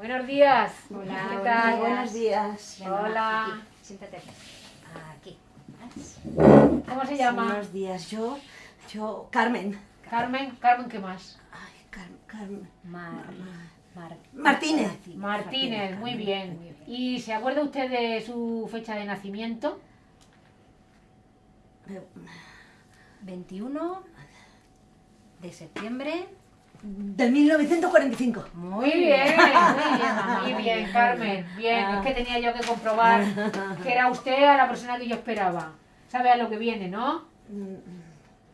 Buenos días. Hola, ¿Qué buenos tal? días. Buenos días. Hola. aquí, siéntate aquí. ¿Cómo se llama? Buenos días. Yo, yo, Carmen. Carmen. Carmen, ¿qué más? Ay, Carmen, Carmen. Mar, Mar- Martínez. Martínez, muy bien. ¿Y se acuerda usted de su fecha de nacimiento? Eh, 21 de septiembre. De 1945. Muy bien, muy bien, muy bien, Carmen. Bien, es que tenía yo que comprobar que era usted a la persona que yo esperaba. ¿Sabe a lo que viene, no?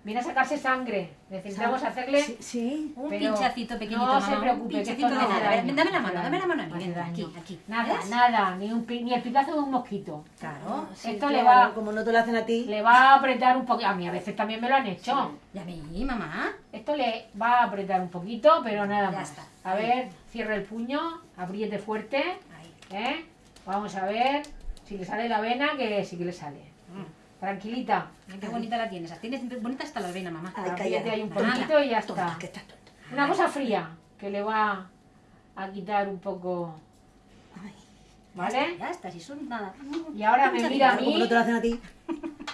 Viene a sacarse sangre. Necesitamos hacerle... Sí, sí. Un Pero pinchacito pequeñito, no mamá. se preocupe, que esto de no hace nada. A ver, daño, dame la no mano, dame la mano aquí, daño. aquí. Nada, ¿Ves? nada, ni, un, ni el picazo de un mosquito. Claro. Sí, Esto le va- Como no te lo hacen a ti. Le va a apretar un poquito. A mí a veces también me lo han hecho. Y a mí, mamá. Esto le va a apretar un poquito, pero nada Ya más. está. A ver, cierre el puño, apriete fuerte, Ahí. ¿eh? Vamos a ver si le sale la vena, que sí que le sale. Tranquilita. Mira Qué bonita la tienes. Tienes bonita hasta la vena, mamá. Ay, Apriete calla. ahí un poquito y ya tonta, está. que estás tonta. Una cosa fría, que le va a quitar un poco, Ay, ¿vale? Ya está, si son nada. Y ahora me mira a mí, no te lo hacen a ti.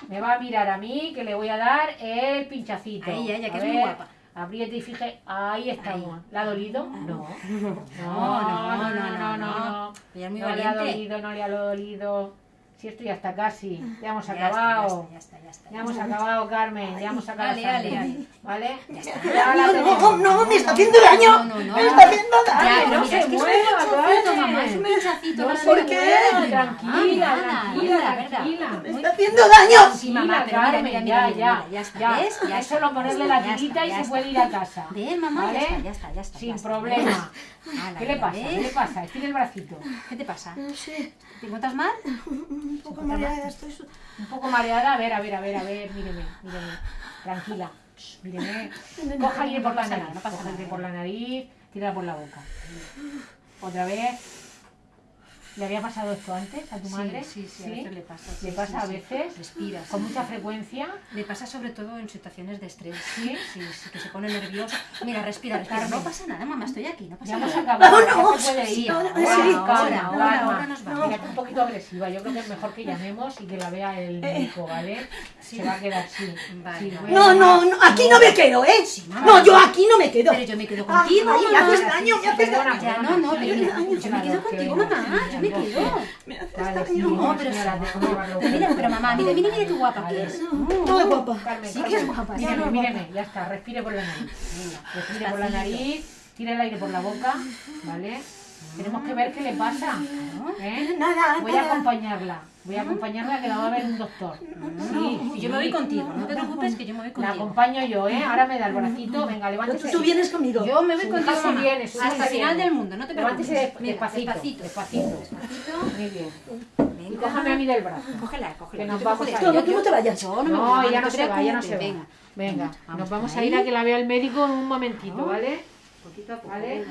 me va a mirar a mí, que le voy a dar el pinchacito. A ella, que A es muy guapa. Apriete y fije, ahí estamos. ¿Le ha dolido? No. No, No, no, no, no, no. Ella es muy No le ha dolido, no le ha dolido. Si esto ya está casi. Ya hemos Ya está, acabado. Ya está, ya está. Ya hemos acabado, Carmen. Ya hemos ale. ¿Vale? está. Ya la No, no, no, me está haciendo daño. No, no, no. Me está haciendo Ya, daño. no se es un. No más. ¿Por qué? Ay, Tranquila, tranquila, tranquila. Me está haciendo daño. Sí, mamá, pero mira, mira, ya, mira, ya, ya está, ya. ¿ves? Ya Es solo ponerle la tirita y se puede ir a casa. Ven, mamá, ¿Vale? ya está, ya está, ya está. Sin problema. ¿Qué le pasa? ¿Qué le pasa? Estira el bracito. ¿Qué te pasa? No sé, ¿Te encuentras mal? un poco mareada estoy. su- Un poco mareada. A ver, a ver, a ver, a ver. Míreme, míreme. Tranquila. Míreme. Coja aire por la nariz. nada, no pasa Coja aire por la nariz. Tírala por la boca. Otra vez. ¿Le había pasado esto antes a tu Sí, madre? sí, sí, a veces le pasa, sí, ¿Le sí, pasa a veces? Respira, ¿Con mucha frecuencia? Le pasa sobre todo en situaciones de estrés. ¿Sí? Sí, sí, que se pone nervioso. Mira, respira, respira. No pasa nada, mamá, estoy aquí, no pasa Ya hemos nada. acabado. Vámonos. ya se puede ir. Sí, ahora, ahora, ahora, nos vamos. Mira, un poquito agresiva. Yo creo que es mejor que llamemos y que la vea el médico, ¿vale? Se va a quedar así. Vale, Sí, vale. No, no, no, aquí no me quedo, ¿eh? Sí, mamá. No, yo aquí no me quedo. Pero yo me quedo Ah, contigo, ay, me haces daño, me haces daño. No, no, pero yo me quedo que contigo, mamá, me quedo. Me haces Vale, sí, daño. No, pero mira, pero mamá, mira, mira, mira qué guapa que es. Es guapa. Carmen, Sí que es guapa, Míreme, ya está, respire por la nariz. Respire por la nariz, tire el aire por la boca, ¿vale? Tenemos que ver qué le pasa. ¿eh? Nada, Voy a acompañarla. Voy a acompañarla que la va a ver un doctor. Sí, Y yo me voy contigo, no te preocupes que yo me voy La contigo. acompaño yo, ¿eh? Ahora me da el bracito. Venga, Tú, levántese. tú vienes conmigo. Yo me voy contigo, bien, súbase Hasta el final del mundo, no te preocupes. Levántese despacito. despacito. Despacito. Muy bien. Y cójame a mí del brazo. Cógela, cógela. Que nos vamos a aquí. No, no, tú no te vayas. No ya no se va, ya no se va. Venga. Venga, nos vamos a ir a que la vea el médico en un momentito, ¿vale? Poquito a poco, ¿Vale?